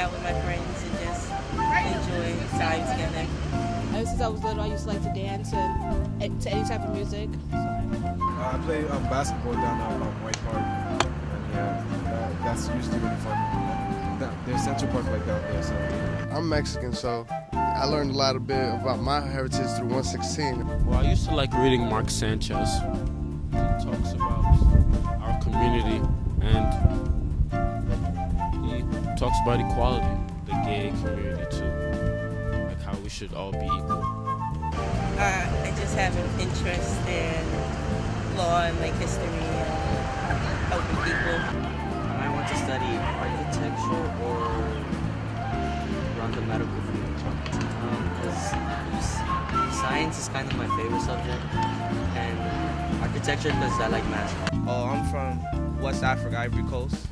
out with my friends and just enjoy time together. Ever since I was little, I used to like to dance and to any type of music. So. Uh, I play um, basketball down at um, White Park. And yeah, that, that's usually really fun. That, there's Central Park like down there, so. I'm Mexican, so I learned a lot of bit about my heritage through 116. Well, I used to like reading Mark Sanchez. He talks about our community and he talks about equality, the gay community too, like how we should all be equal. Uh, I just have an interest in law and like history and helping people. I want to study architecture or run the medical field. Because um, science is kind of my favorite subject, and architecture because I like math. Oh, I'm from West Africa, Ivory Coast.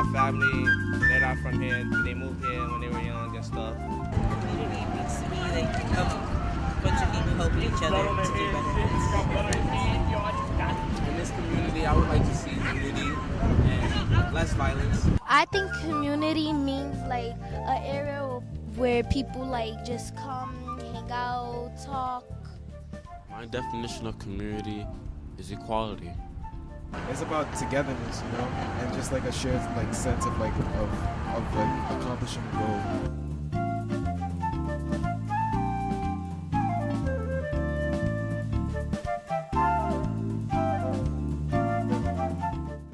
My family, they're not from here. They moved here when they were young and stuff. Community means to me like a bunch of people helping each other to do better. In this community, I would like to see unity and less violence. I think community means like an area where people like just come, hang out, talk. My definition of community is equality. It's about togetherness, you know, and just like a shared like sense of like of, of like accomplishing a goal.